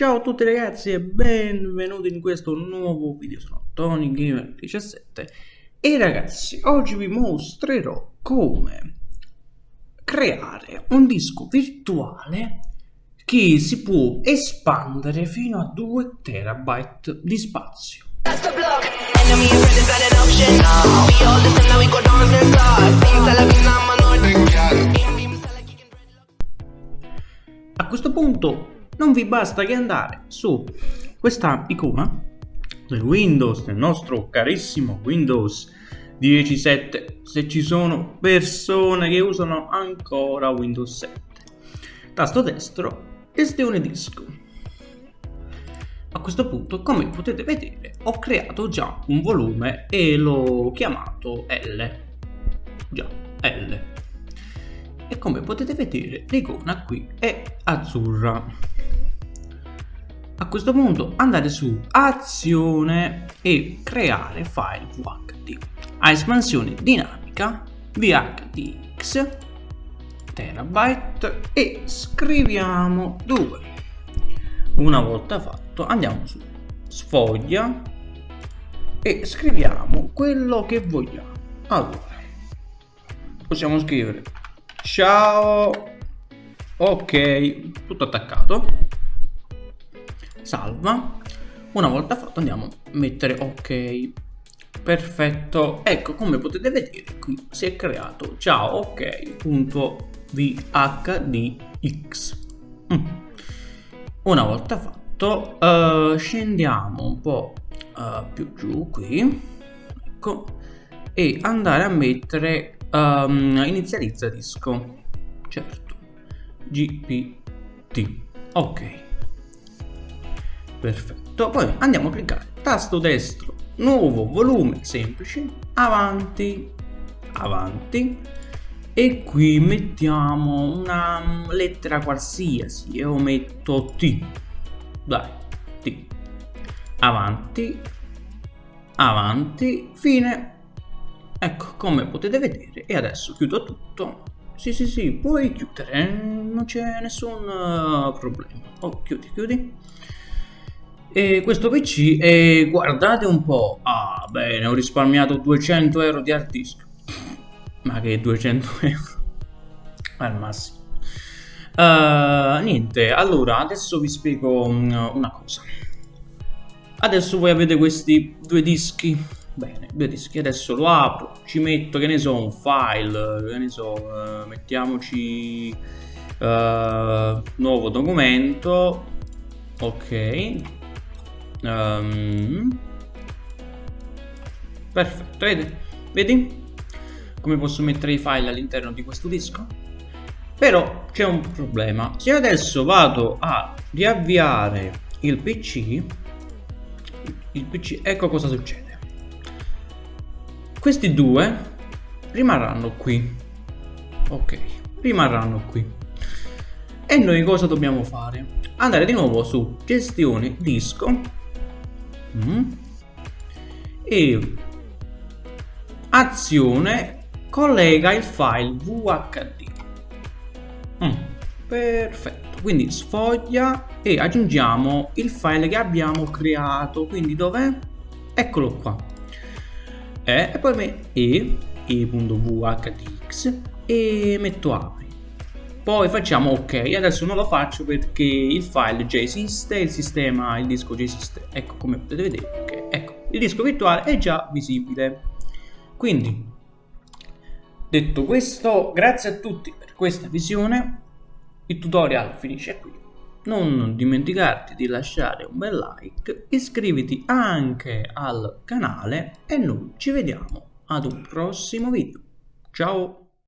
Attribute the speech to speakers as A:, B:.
A: Ciao a tutti ragazzi e benvenuti in questo nuovo video, sono TonyGamer17 e ragazzi oggi vi mostrerò come creare un disco virtuale che si può espandere fino a 2 terabyte di spazio. A questo punto non vi basta che andare su questa icona del Windows, del nostro carissimo Windows 10.7 se ci sono persone che usano ancora Windows 7 tasto destro gestione disco. A questo punto come potete vedere ho creato già un volume e l'ho chiamato L. Già L. E come potete vedere l'icona qui è azzurra a questo punto andate su azione e creare file VHD a espansione dinamica VHDX terabyte e scriviamo 2 una volta fatto andiamo su sfoglia e scriviamo quello che vogliamo. Allora possiamo scrivere ciao ok tutto attaccato salva. Una volta fatto andiamo a mettere ok. Perfetto. Ecco come potete vedere qui si è creato ciao ok.vhdx mm. una volta fatto uh, scendiamo un po' uh, più giù qui ecco e andare a mettere um, inizializza disco. Certo. Gpt ok perfetto. Poi andiamo a cliccare. Tasto destro. Nuovo volume semplice. Avanti. Avanti. E qui mettiamo una lettera qualsiasi. Io metto T. Dai T. Avanti. Avanti. Fine. Ecco come potete vedere. E adesso chiudo tutto. Sì sì sì puoi chiudere. Non c'è nessun uh, problema. Oh chiudi chiudi e questo PC e guardate un po' ah bene ho risparmiato 200 euro di hard disk. Ma che 200 euro? Al massimo. Uh, niente allora adesso vi spiego una cosa. Adesso voi avete questi due dischi. Bene due dischi adesso lo apro ci metto che ne so un file che ne so uh, mettiamoci uh, nuovo documento. Ok Um, perfetto, vedi? Vedi? Come posso mettere i file all'interno di questo disco? Però c'è un problema. Se adesso vado a riavviare il PC, il PC, ecco cosa succede. Questi due rimarranno qui. Ok, rimarranno qui. E noi cosa dobbiamo fare? Andare di nuovo su gestione disco mm. e azione collega il file VHD mm. perfetto quindi sfoglia e aggiungiamo il file che abbiamo creato quindi dov'è? eccolo qua e, e poi e e.vhdx e metto apri poi facciamo ok. Adesso non lo faccio perché il file già esiste il sistema il disco già esiste ecco come potete vedere okay. ecco il disco virtuale è già visibile. Quindi detto questo grazie a tutti per questa visione. Il tutorial finisce qui. Non dimenticarti di lasciare un bel like iscriviti anche al canale e noi ci vediamo ad un prossimo video. Ciao